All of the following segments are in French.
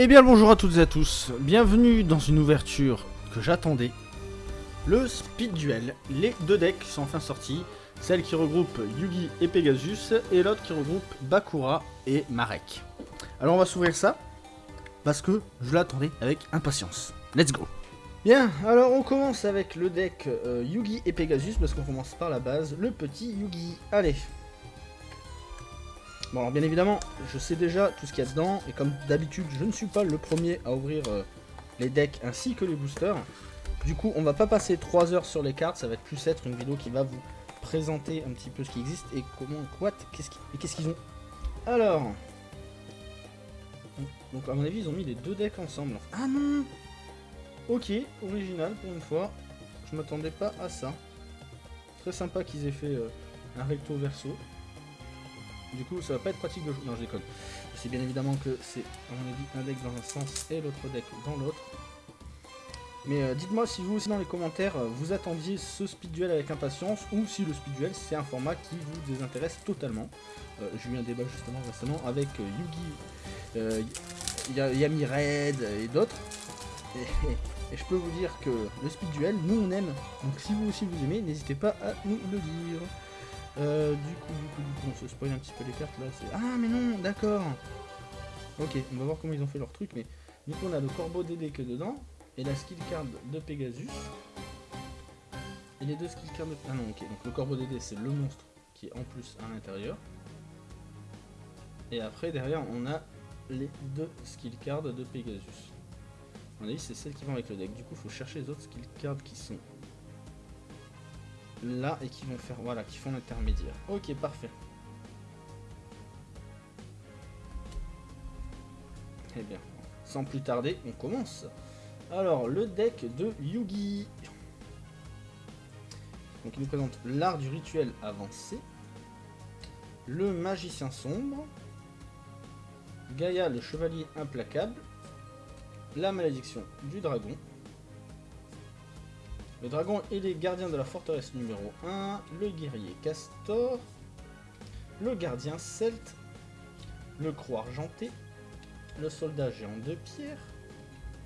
Eh bien bonjour à toutes et à tous, bienvenue dans une ouverture que j'attendais. Le Speed Duel, les deux decks sont enfin sortis, celle qui regroupe Yugi et Pegasus, et l'autre qui regroupe Bakura et Marek. Alors on va s'ouvrir ça, parce que je l'attendais avec impatience. Let's go Bien, alors on commence avec le deck euh, Yugi et Pegasus, parce qu'on commence par la base, le petit Yugi. Allez Bon alors bien évidemment, je sais déjà tout ce qu'il y a dedans, et comme d'habitude, je ne suis pas le premier à ouvrir euh, les decks ainsi que les boosters. Du coup, on va pas passer 3 heures sur les cartes, ça va plus être une vidéo qui va vous présenter un petit peu ce qui existe et comment, quoi, qu'est-ce qu'ils ont. Alors... Donc à mon avis, ils ont mis les deux decks ensemble. Ah non Ok, original pour une fois. Je m'attendais pas à ça. Très sympa qu'ils aient fait euh, un recto verso. Du coup, ça va pas être pratique de jouer. Non, je déconne. C'est bien évidemment que c'est, à mon avis, un deck dans un sens et l'autre deck dans l'autre. Mais euh, dites-moi si vous aussi dans les commentaires, euh, vous attendiez ce speed duel avec impatience ou si le speed duel c'est un format qui vous désintéresse totalement. Euh, j'ai eu un débat justement récemment avec Yugi, Yami Red et d'autres. Et, je peux vous dire que le speed duel, nous on aime. Donc si vous aussi vous aimez, n'hésitez pas à nous le dire. Euh, du coup, du coup, du coup, on se spoil un petit peu les cartes là. Ah, mais non, d'accord. Ok, on va voir comment ils ont fait leur truc. Mais du coup, on a le corbeau DD que dedans et la skill card de Pegasus. Et les deux skill cards de. Ah non, ok. Donc le corbeau DD, c'est le monstre qui est en plus à l'intérieur. Et après, derrière, on a les deux skill cards de Pegasus. On a dit c'est celle qui vont avec le deck. Du coup, il faut chercher les autres skill cards qui sont là et qui vont faire, voilà, qui font l'intermédiaire. Ok, parfait. Eh bien, sans plus tarder, on commence. Alors, le deck de Yugi. Donc, il nous présente l'art du rituel avancé, le magicien sombre, Gaïa le chevalier implacable, la malédiction du dragon, le dragon et les gardiens de la forteresse numéro 1, le guerrier castor, le gardien celte, le croix argenté, le soldat géant de pierre,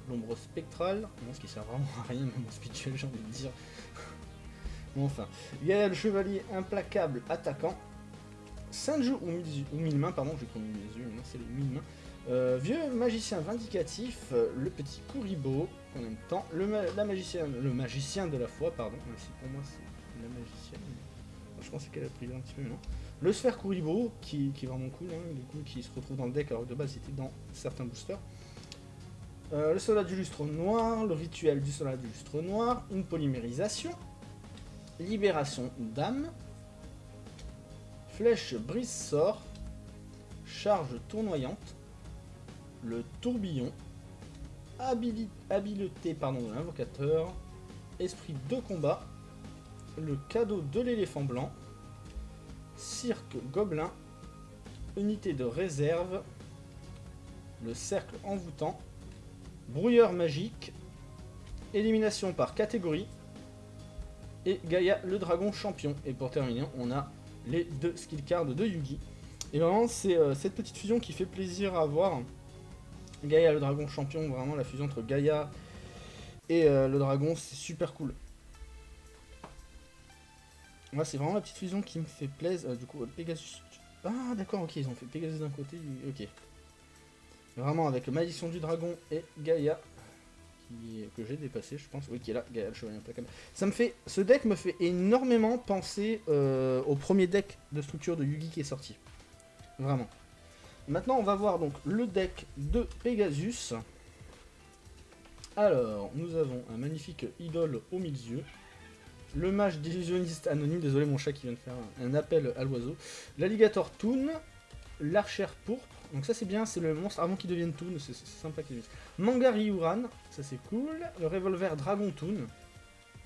l'ombre spectrale, ce qui sert vraiment à rien, même spirituel j'ai envie de dire. bon enfin, il y a le chevalier implacable attaquant, Sanju ou, ou mille mains, pardon, j'ai connu les yeux, c'est le mille mains, euh, vieux magicien vindicatif, euh, le petit Kuribo, en même temps, le, la magicien, le magicien de la foi, pardon, pour moi c'est la magicienne, je pense qu'elle a pris un petit peu non. Le sphère Kuribo, qui, est vraiment cool, hein, qui se retrouve dans le deck, alors que de base c'était dans certains boosters. Euh, le soldat du lustre noir, le rituel du soldat du lustre noir, une polymérisation, libération d'âme, flèche brise-sort, charge tournoyante, le tourbillon, habileté pardon, de l'invocateur, esprit de combat, le cadeau de l'éléphant blanc, cirque gobelin, unité de réserve, le cercle envoûtant, brouilleur magique, élimination par catégorie, et Gaïa le dragon champion. Et pour terminer, on a les deux skill cards de Yugi. Et vraiment, c'est euh, cette petite fusion qui fait plaisir à voir. Gaïa le dragon champion, vraiment la fusion entre Gaïa et euh, le dragon, c'est super cool. Moi, c'est vraiment la petite fusion qui me fait plaisir. Euh, du coup, Pegasus... Ah, d'accord, ok, ils ont fait Pegasus d'un côté, ok. Vraiment, avec Malédiction du Dragon et Gaïa, que j'ai dépassé, je pense. Oui, qui est là, Gaïa, le chevalier implacable. Ça me fait... Ce deck me fait énormément penser euh, au premier deck de structure de Yugi qui est sorti. Vraiment. Maintenant, on va voir donc le deck de Pegasus. Alors, nous avons un magnifique idole au milieu. Le mage d'illusionniste anonyme, désolé mon chat qui vient de faire un, appel à l'oiseau. L'alligator Toon, l'archère pourpre, donc ça c'est bien, c'est le monstre avant qu'il devienne Toon, c'est sympa qu'il Mangari Uran, ça c'est cool. Le revolver Dragon Toon,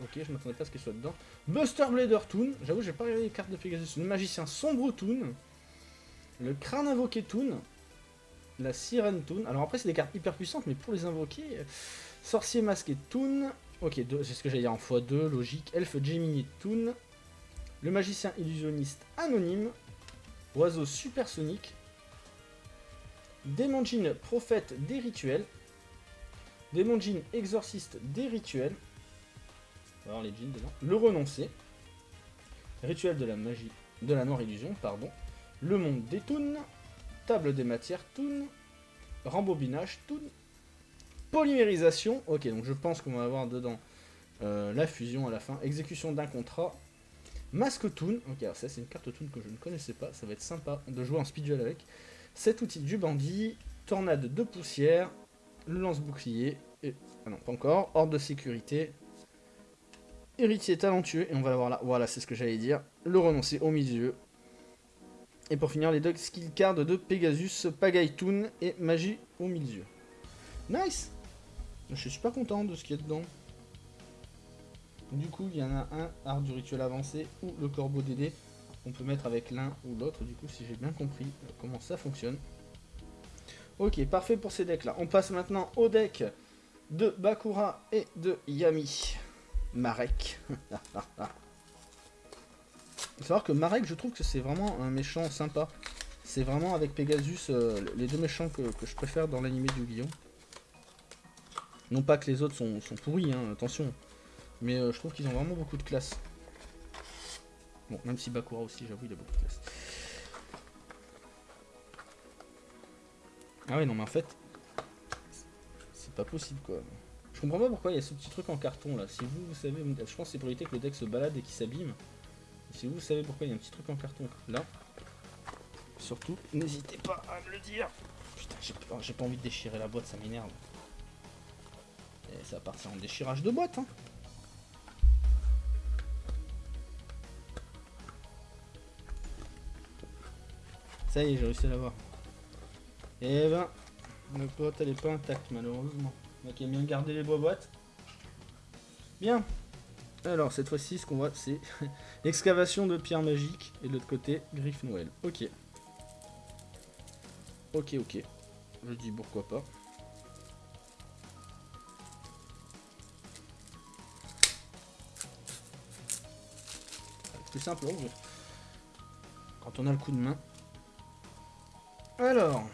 ok je m'attendais pas à ce qu'il soit dedans. Buster Blader Toon, j'avoue j'ai pas regardé les cartes de Pegasus. Le magicien Sombre Toon, le crâne invoqué Toon. La sirène Toon. Alors après, c'est des cartes hyper puissantes, mais pour les invoquer... Sorcier masqué Toon. Ok, c'est ce que j'allais dire en x2, logique. Elfe Gemini Toon. Le magicien illusionniste anonyme. Oiseau supersonique. Démon Djinn, prophète des rituels. Démon Djinn, exorciste des rituels. Voir les djinns dedans. Le renoncer. Rituel de la magie, de la noire illusion, pardon. Le monde des Toons. Table des matières Toon. Rembobinage Toon. Polymérisation. Ok, donc je pense qu'on va avoir dedans euh, la fusion à la fin. Exécution d'un contrat. Masque Toon. Ok, alors ça c'est une carte Toon que je ne connaissais pas. Ça va être sympa de jouer en speed duel avec. Cet outil du bandit. Tornade de poussière. Le lance-bouclier. Et... Ah non, pas encore. Ordre de sécurité. Héritier talentueux. Et on va l'avoir là. Voilà, c'est ce que j'allais dire. Le renoncer au milieu. Et pour finir, les deux skill cards de Pegasus, Toon et Magie au milieu. Nice Je suis super content de ce qu'il y a dedans. Du coup, il y en a un, art du rituel avancé, ou le corbeau d'aider. On peut mettre avec l'un ou l'autre, du coup, si j'ai bien compris comment ça fonctionne. Ok, parfait pour ces decks-là. On passe maintenant au deck de Bakura et de Yami. Marek. Faut savoir que Marek, je trouve que c'est vraiment un méchant sympa. C'est vraiment avec Pegasus euh, les deux méchants que, je préfère dans l'animé du Guillaume. Non pas que les autres sont, pourris, hein, attention. Mais euh, je trouve qu'ils ont vraiment beaucoup de classe. Bon, même si Bakura aussi, j'avoue, il a beaucoup de classe. Ah ouais, non, mais en fait, c'est pas possible, quoi. Je comprends pas pourquoi il y a ce petit truc en carton, là. Si vous, vous savez, je pense que c'est pour éviter que le deck se balade et qu'il s'abîme. Si vous savez pourquoi il y a un petit truc en carton là, surtout, n'hésitez pas à me le dire. Putain, j'ai pas, envie de déchirer la boîte, ça m'énerve. Et ça va partir en déchirage de boîte, hein. Ça y est, j'ai réussi à l'avoir. Et eh ben, la boîte elle est pas intacte malheureusement. Donc il a bien gardé les bois boîtes. Bien. Alors cette fois-ci, ce qu'on voit, c'est excavation de pierre magique et de l'autre côté, griffe Noël. Ok. Ok, ok. Je dis pourquoi pas. Plus simple, quand on a le coup de main. Alors,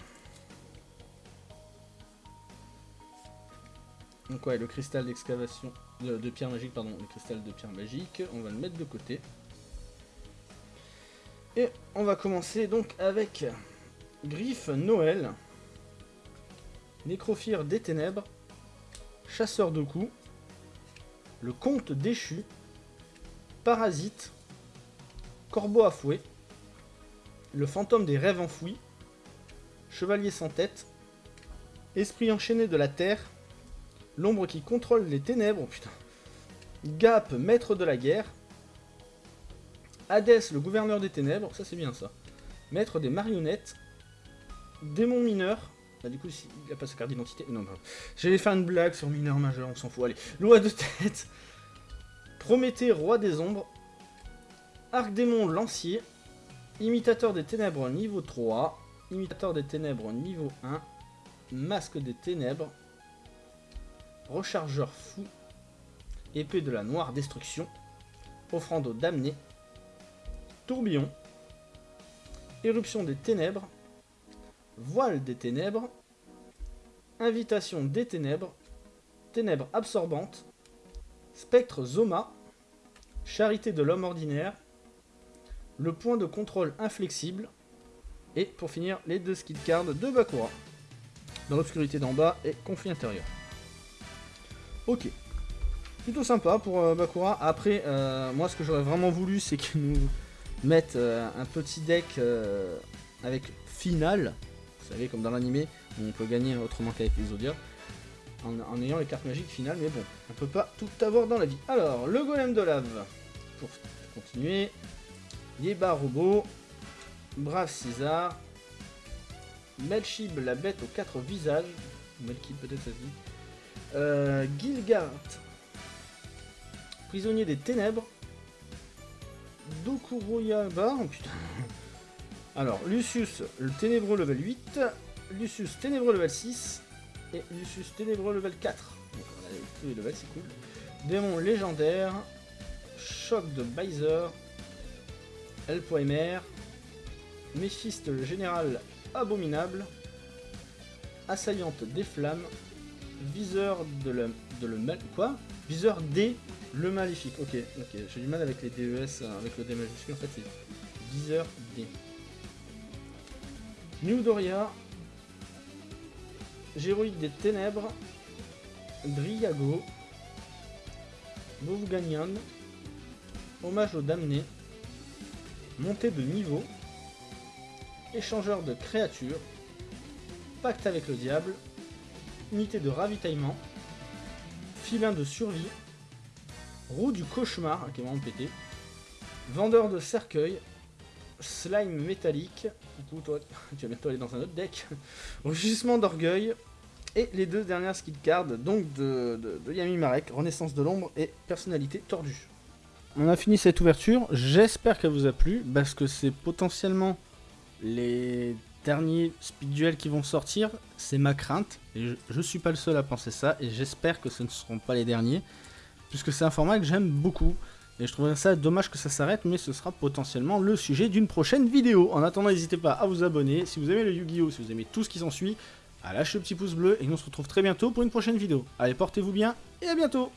Le cristal d'excavation, de, pierre magique, pardon, le cristal de pierre magique, on va le mettre de côté. Et on va commencer donc avec Griffe Noël, Nécrophire des Ténèbres, Chasseur de coups, le Comte déchu, Parasite, Corbeau à fouet, le Fantôme des rêves enfouis, Chevalier sans tête, Esprit enchaîné de la terre, L'ombre qui contrôle les ténèbres. Oh putain. Gap, maître de la guerre. Hadès, le gouverneur des ténèbres. Ça, c'est bien, ça. Maître des marionnettes. Démon mineur. Bah, du coup, il n'a pas sa carte d'identité. Non, non. J'allais faire une blague sur mineur majeur, on s'en fout. Allez. Loi de tête. Prométhée, roi des ombres. Arc-démon, lancier. Imitateur des ténèbres, niveau 3. Imitateur des ténèbres, niveau 1. Masque des ténèbres. Rechargeur fou, épée de la noire destruction, offrande aux damnés, tourbillon, éruption des ténèbres, voile des ténèbres, invitation des ténèbres, ténèbres absorbantes, spectre Zoma, charité de l'homme ordinaire, le point de contrôle inflexible, et pour finir, les deux skill cards de Bakura, dans l'obscurité d'en bas et conflit intérieur. Ok. Plutôt sympa pour euh, Bakura. Après, euh, moi ce que j'aurais vraiment voulu, c'est qu'ils nous mettent euh, un petit deck avec final. Vous savez, comme dans l'animé, on peut gagner autrement qu'avec les Zodiacs. En, ayant les cartes magiques finales, mais bon, on peut pas tout avoir dans la vie. Alors, le golem de lave, pour continuer. Yeba Robot, Brave César, Melchib la bête aux quatre visages, Melchib peut-être ça se dit, euh, Gilgard, prisonnier des ténèbres. Dokuroyaba, oh putain. Alors, Lucius, le ténébreux level 8. Lucius, ténébreux level 6. Et Lucius, ténébreux level 4. Donc, on a tous les levels, c'est cool. Démon légendaire. Choc de Baiser. Elpoemer. Méphiste, le général abominable. assaillante des flammes, viseur de le, de le mal... Quoi? Viseur D, le maléfique. Ok, ok, j'ai du mal avec les DES, euh, avec le D majuscule, en fait c'est viseur D. New Doria, Géroïde des Ténèbres, Driago, Bovganion, Hommage aux damnés, Montée de niveau, Échangeur de créatures, Pacte avec le diable, Unité de ravitaillement, Filin de survie, Roue du cauchemar, qui est vraiment pété, Vendeur de cercueil, Slime métallique, toi tu vas bientôt aller dans un autre deck, Rugissement d'orgueil, et les deux dernières skill cards donc de, de Yami Marek, Renaissance de l'ombre et Personnalité tordue. On a fini cette ouverture, j'espère qu'elle vous a plu, parce que c'est potentiellement les derniers speed duels qui vont sortir, c'est ma crainte, et je, je suis pas le seul à penser ça, et j'espère que ce ne seront pas les derniers, puisque c'est un format que j'aime beaucoup. Et je trouverais ça dommage que ça s'arrête, mais ce sera potentiellement le sujet d'une prochaine vidéo. En attendant, n'hésitez pas à vous abonner. Si vous aimez le Yu-Gi-Oh!, si vous aimez tout ce qui s'ensuit, à lâcher le petit pouce bleu. Et nous on se retrouve très bientôt pour une prochaine vidéo. Allez, portez-vous bien et à bientôt